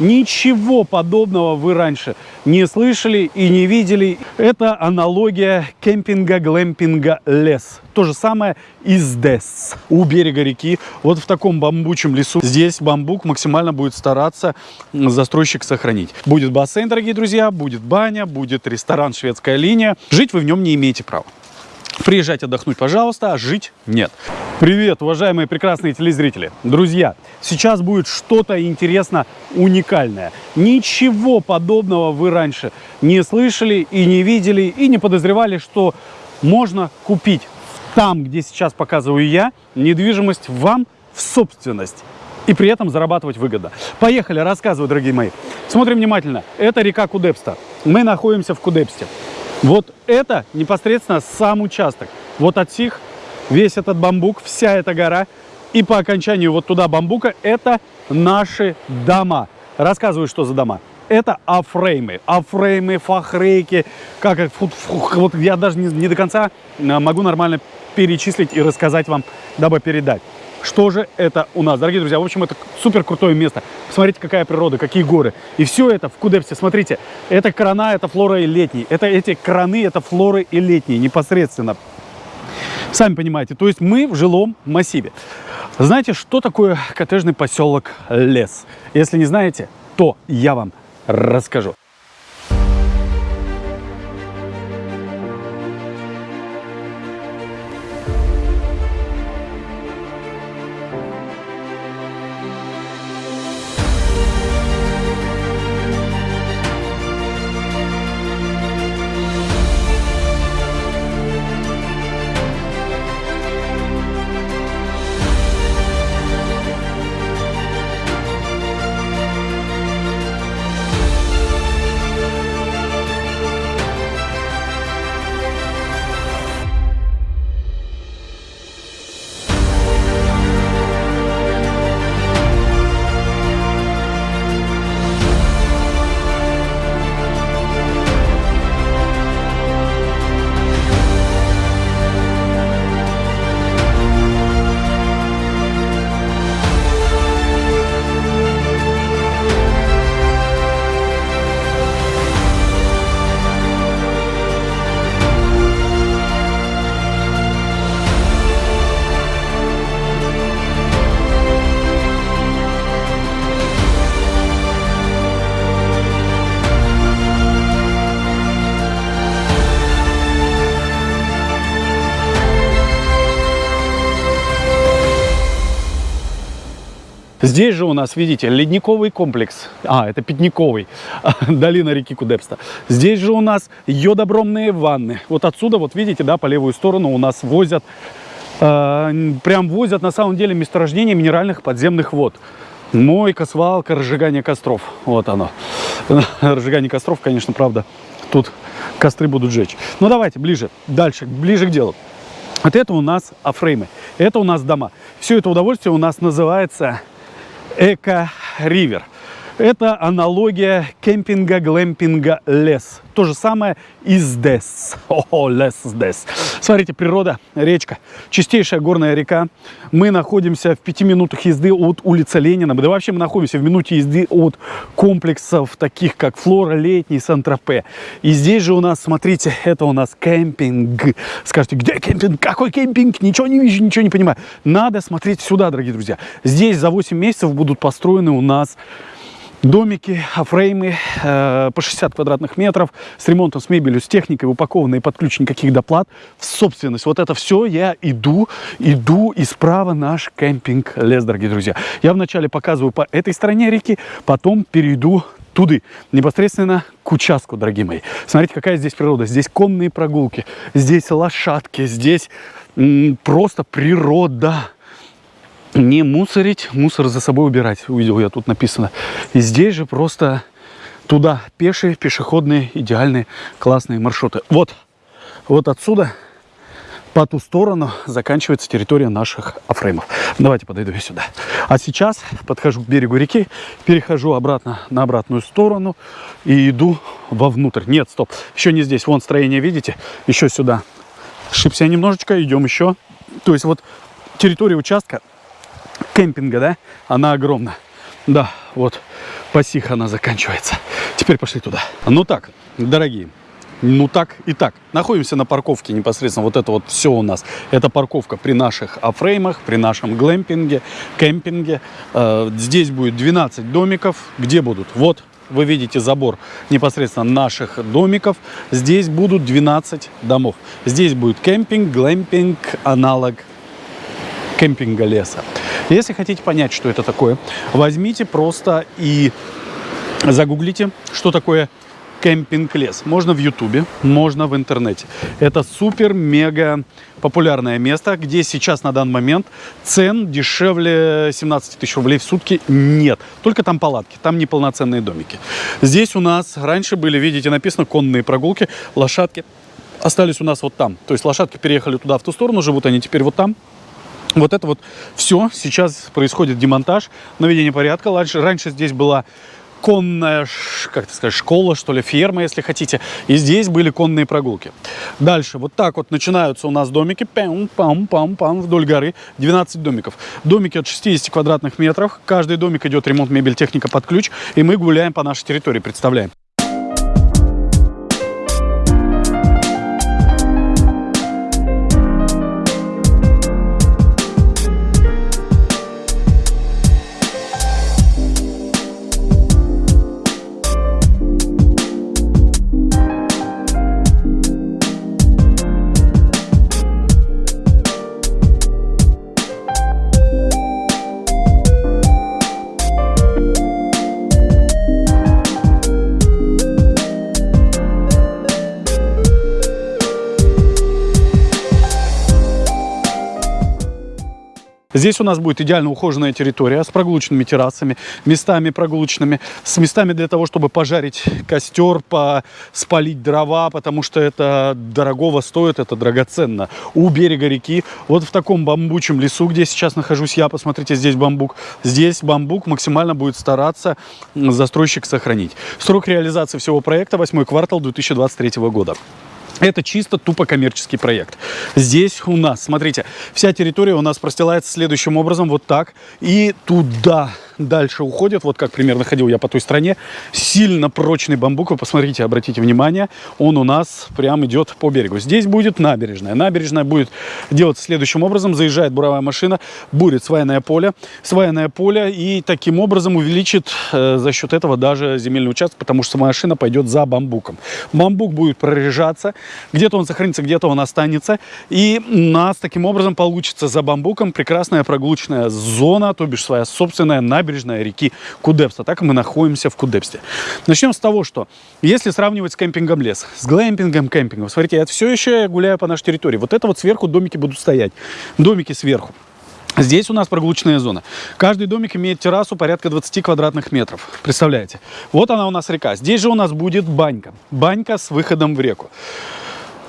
Ничего подобного вы раньше не слышали и не видели. Это аналогия кемпинга, глэмпинга, лес. То же самое и здесь, у берега реки, вот в таком бамбучем лесу. Здесь бамбук максимально будет стараться застройщик сохранить. Будет бассейн, дорогие друзья, будет баня, будет ресторан «Шведская линия». Жить вы в нем не имеете права. Приезжать отдохнуть, пожалуйста, а жить нет. Привет, уважаемые прекрасные телезрители. Друзья, сейчас будет что-то интересно уникальное. Ничего подобного вы раньше не слышали и не видели, и не подозревали, что можно купить там, где сейчас показываю я, недвижимость вам в собственность и при этом зарабатывать выгодно. Поехали, рассказываю, дорогие мои. Смотрим внимательно. Это река Кудепста. Мы находимся в Кудепсте. Вот это непосредственно сам участок. Вот от сих весь этот бамбук, вся эта гора. И по окончанию вот туда бамбука это наши дома. Рассказываю, что за дома. Это афреймы. Афреймы, фахрейки. Как, фу, вот я даже не, не до конца а, могу нормально перечислить и рассказать вам, дабы передать. Что же это у нас? Дорогие друзья, в общем, это супер крутое место. Посмотрите, какая природа, какие горы. И все это в Кудепсе, смотрите, это крона, это флора и летний. Это эти краны, это флоры и летние непосредственно. Сами понимаете, то есть мы в жилом массиве. Знаете, что такое коттеджный поселок Лес? Если не знаете, то я вам расскажу. Здесь же у нас, видите, ледниковый комплекс. А, это Пятниковый, долина реки Кудепста. Здесь же у нас йодобромные ванны. Вот отсюда, вот видите, да, по левую сторону у нас возят, э, прям возят на самом деле месторождение минеральных подземных вод. Мойка, свалка, разжигание костров. Вот оно. разжигание костров, конечно, правда, тут костры будут жечь. Ну, давайте ближе, дальше, ближе к делу. Вот это у нас афреймы, это у нас дома. Все это удовольствие у нас называется Эко-ривер. Это аналогия кемпинга, глэмпинга, лес. То же самое и здесь. О, лес здесь. Смотрите, природа, речка, чистейшая горная река. Мы находимся в пяти минутах езды от улицы Ленина. Да вообще мы находимся в минуте езды от комплексов, таких как Флора, Летний, Сан-Тропе. И здесь же у нас, смотрите, это у нас кемпинг. Скажите, где кемпинг? Какой кемпинг? Ничего не вижу, ничего не понимаю. Надо смотреть сюда, дорогие друзья. Здесь за 8 месяцев будут построены у нас домики, фреймы э, по 60 квадратных метров с ремонтом, с мебелью, с техникой, упакованные под ключ никаких доплат в собственность. Вот это все я иду, иду и справа наш кемпинг лес, дорогие друзья. Я вначале показываю по этой стороне реки, потом перейду туды, непосредственно к участку, дорогие мои. Смотрите, какая здесь природа. Здесь конные прогулки, здесь лошадки, здесь просто природа не мусорить, мусор за собой убирать. Увидел я тут написано. И здесь же просто туда пешие, пешеходные, идеальные, классные маршруты. Вот, вот отсюда по ту сторону заканчивается территория наших афреймов. Давайте подойду я сюда. А сейчас подхожу к берегу реки, перехожу обратно на обратную сторону и иду вовнутрь. Нет, стоп, еще не здесь. Вон строение, видите? Еще сюда. Шипся немножечко, идем еще. То есть вот территория участка кемпинга, да, она огромна. Да, вот Пасиха она заканчивается. Теперь пошли туда. Ну так, дорогие, ну так и так. Находимся на парковке непосредственно. Вот это вот все у нас. Это парковка при наших A-frame-ах, при нашем глэмпинге, кемпинге. Э, здесь будет 12 домиков. Где будут? Вот вы видите забор непосредственно наших домиков. Здесь будут 12 домов. Здесь будет кемпинг, глэмпинг, аналог кемпинга леса. Если хотите понять, что это такое, возьмите просто и загуглите, что такое кемпинг-лес. Можно в Ютубе, можно в интернете. Это супер-мега популярное место, где сейчас на данный момент цен дешевле 17 тысяч рублей в сутки нет. Только там палатки, там неполноценные домики. Здесь у нас раньше были, видите, написано конные прогулки, лошадки остались у нас вот там. То есть лошадки переехали туда, в ту сторону, живут они теперь вот там. Вот это вот все. Сейчас происходит демонтаж, наведение порядка. Раньше, раньше здесь была конная, как это сказать, школа, что ли, ферма, если хотите. И здесь были конные прогулки. Дальше, вот так вот начинаются у нас домики, пам-пам-пам, вдоль горы, 12 домиков. Домики от 60 квадратных метров, каждый домик идет ремонт мебель, техника под ключ, и мы гуляем по нашей территории, представляем. Здесь у нас будет идеально ухоженная территория с прогулочными террасами, местами прогулочными, с местами для того, чтобы пожарить костер, по, спалить дрова, потому что это дорогого стоит, это драгоценно. У берега реки, вот в таком бамбучем лесу, где сейчас нахожусь я, посмотрите, здесь бамбук. Здесь бамбук максимально будет стараться застройщик сохранить. Срок реализации всего проекта 8 квартал 2023 года. Это чисто тупо коммерческий проект. Здесь у нас, смотрите, вся территория у нас простилается следующим образом, вот так. И туда дальше уходит, вот как примерно ходил я по той стране, сильно прочный бамбук, вы посмотрите, обратите внимание, он у нас прям идет по берегу. Здесь будет набережная. Набережная будет делаться следующим образом, заезжает буровая машина, будет свайное поле, свайное поле и таким образом увеличит э, за счет этого даже земельный участок, потому что машина пойдет за бамбуком. Бамбук будет прорежаться, где-то он сохранится, где-то он останется. И у нас таким образом получится за бамбуком прекрасная прогулочная зона, то бишь своя собственная набережная реки Кудепста. Так мы находимся в Кудепсте. Начнем с того, что если сравнивать с кемпингом лес, с глэмпингом, кемпингом, смотрите, я все еще гуляю по нашей территории. Вот это вот сверху домики будут стоять. Домики сверху. Здесь у нас прогулочная зона. Каждый домик имеет террасу порядка 20 квадратных метров. Представляете? Вот она у нас река. Здесь же у нас будет банька. Банька с выходом в реку.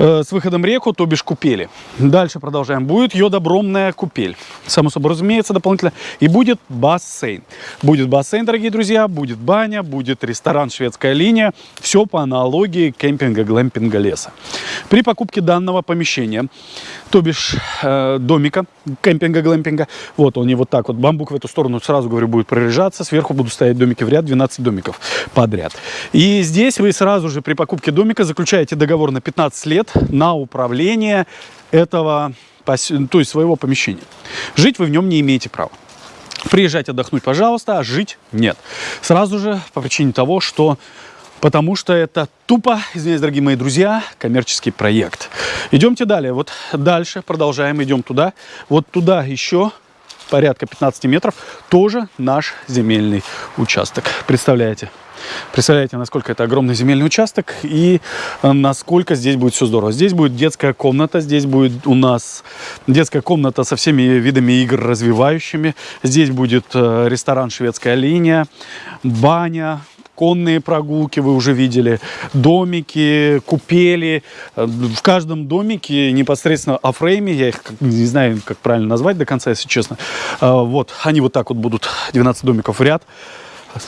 Э, с выходом реку, то бишь купели. Дальше продолжаем. Будет йодобромная купель. Само собой разумеется, дополнительно. И будет бассейн. Будет бассейн, дорогие друзья, будет баня, будет ресторан «Шведская линия». Все по аналогии кемпинга, глэмпинга, леса. При покупке данного помещения, то бишь э, домика, кемпинга, глэмпинга, вот он и вот так вот, бамбук в эту сторону, сразу говорю, будет прорежаться. Сверху будут стоять домики в ряд, 12 домиков подряд. И здесь вы сразу же при покупке домика заключаете договор на 15 лет на управление этого, то есть своего помещения. Жить вы в нем не имеете права. Приезжать отдохнуть, пожалуйста, а жить нет. Сразу же по причине того, что Потому что это тупо, извиняюсь, дорогие мои друзья, коммерческий проект. Идемте далее. Вот дальше продолжаем, идем туда. Вот туда еще порядка 15 метров тоже наш земельный участок. Представляете? Представляете, насколько это огромный земельный участок и э, насколько здесь будет все здорово. Здесь будет детская комната, здесь будет у нас детская комната со всеми видами игр развивающими. Здесь будет э, ресторан «Шведская линия», баня, конные прогулки вы уже видели, домики, купели. Э, в каждом домике непосредственно офрейме, я их не знаю, как правильно назвать до конца, если честно. Вот, они вот так вот будут, 12 домиков в ряд.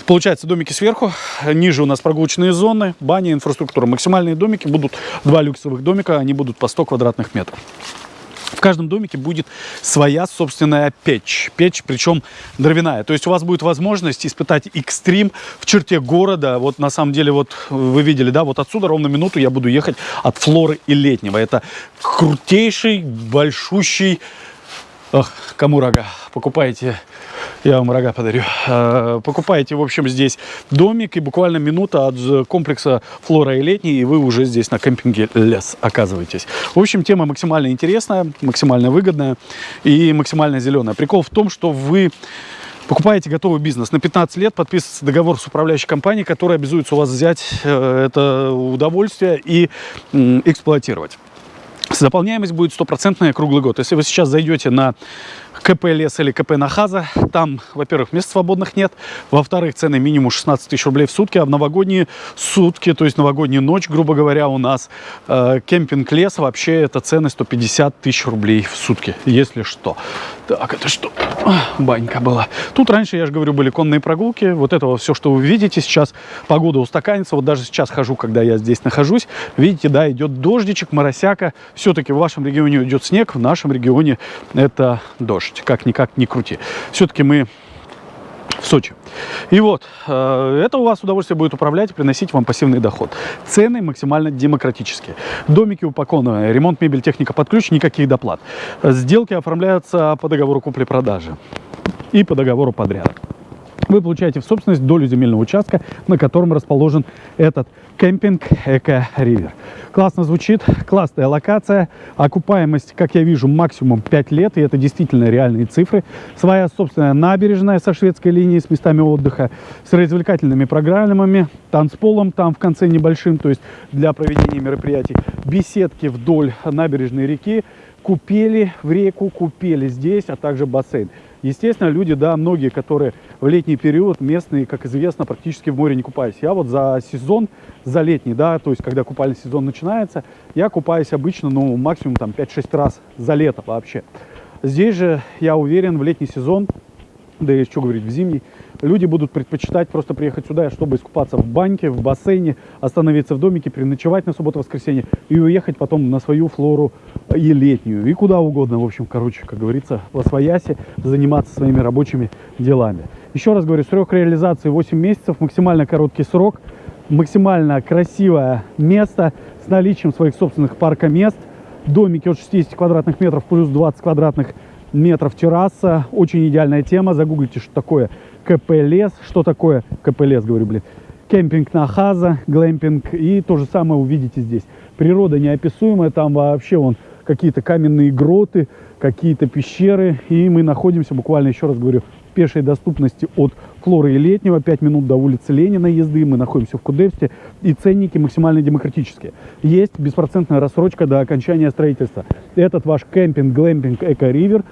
Получается, домики сверху, ниже у нас прогулочные зоны, баня, инфраструктура. Максимальные домики будут, два люксовых домика, они будут по 100 квадратных метров. В каждом домике будет своя собственная печь. Печь, причем дровяная. То есть у вас будет возможность испытать экстрим в черте города. Вот на самом деле, вот вы видели, да, вот отсюда ровно минуту я буду ехать от Флоры и Летнего. Это крутейший, большущий... Ох, кому рога? Покупайте я вам рога подарю. Э, покупаете, в общем, здесь домик, и буквально минута от комплекса Флора и Летний, и вы уже здесь на кемпинге Лес оказываетесь. В общем, тема максимально интересная, максимально выгодная и максимально зеленая. Прикол в том, что вы покупаете готовый бизнес. На 15 лет подписывается договор с управляющей компанией, которая обязуется у вас взять э, это удовольствие и эксплуатировать. Заполняемость будет стопроцентная круглый год. Если вы сейчас зайдете на КП Лес или КП Нахаза, там, во-первых, мест свободных нет, во-вторых, цены минимум 16 тысяч рублей в сутки, а в новогодние сутки, то есть новогоднюю ночь, грубо говоря, у нас э, кемпинг Лес, вообще это цены 150 тысяч рублей в сутки, если что. Так, это что? Банька была. Тут раньше, я же говорю, были конные прогулки, вот этого все, что вы видите сейчас, погода устаканится, вот даже сейчас хожу, когда я здесь нахожусь, видите, да, идет дождичек, моросяка, все-таки в вашем регионе идет снег, в нашем регионе это дождь дождь, как-никак не крути. Все-таки мы в Сочи. И вот, э, это у вас удовольствие будет управлять приносить вам пассивный доход. Цены максимально демократические. Домики упакованы, ремонт, мебель, техника под ключ, никаких доплат. Сделки оформляются по договору купли-продажи и по договору подряда вы получаете в собственность долю земельного участка, на котором расположен этот кемпинг Эко Ривер. Классно звучит, классная локация, окупаемость, как я вижу, максимум 5 лет, и это действительно реальные цифры. Своя собственная набережная со шведской линией, с местами отдыха, с развлекательными программами, танцполом там в конце небольшим, то есть для проведения мероприятий, беседки вдоль набережной реки, купели в реку, купели здесь, а также бассейн. Естественно, люди, да, многие, которые в летний период местные, как известно, практически в море не купались. Я вот за сезон, за летний, да, то есть когда купальный сезон начинается, я купаюсь обычно, ну, максимум там 5-6 раз за лето вообще. Здесь же, я уверен, в летний сезон, да и что говорить, в зимний, люди будут предпочитать просто приехать сюда, чтобы искупаться в баньке, в бассейне, остановиться в домике, переночевать на субботу-воскресенье и уехать потом на свою флору и летнюю, и куда угодно, в общем, короче, как говорится, в Освоясе, заниматься своими рабочими делами. Еще раз говорю, срок реализации 8 месяцев, максимально короткий срок, максимально красивое место с наличием своих собственных парка мест, домики от 60 квадратных метров плюс 20 квадратных метров терраса, очень идеальная тема, загуглите, что такое КП лес. Что такое КП лес, говорю, блин. Кемпинг на Хаза, глэмпинг. И то же самое увидите здесь. Природа неописуемая, там вообще вон какие-то каменные гроты, какие-то пещеры. И мы находимся, буквально еще раз говорю, в пешей доступности от Флоры и Летнего, 5 минут до улицы Ленина езды, мы находимся в Кудепсте, и ценники максимально демократические. Есть беспроцентная рассрочка до окончания строительства. Этот ваш кемпинг, глэмпинг, эко-ривер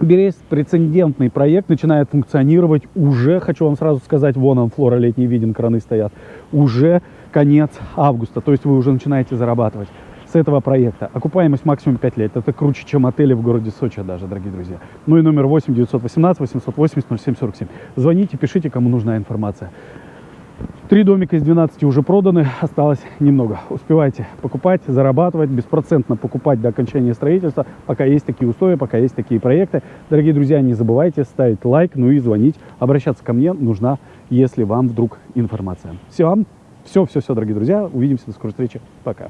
беспрецедентный проект начинает функционировать уже, хочу вам сразу сказать, вон он, флора летний виден, краны стоят, уже конец августа, то есть вы уже начинаете зарабатывать с этого проекта. Окупаемость максимум 5 лет. Это круче, чем отели в городе Сочи даже, дорогие друзья. Ну и номер 8 918 880 0747. Звоните, пишите, кому нужна информация. Три домика из 12 уже проданы, осталось немного. Успевайте покупать, зарабатывать, беспроцентно покупать до окончания строительства, пока есть такие условия, пока есть такие проекты. Дорогие друзья, не забывайте ставить лайк, ну и звонить. Обращаться ко мне нужна, если вам вдруг информация. Все, все, все, все, дорогие друзья. Увидимся, до скорой встречи. Пока.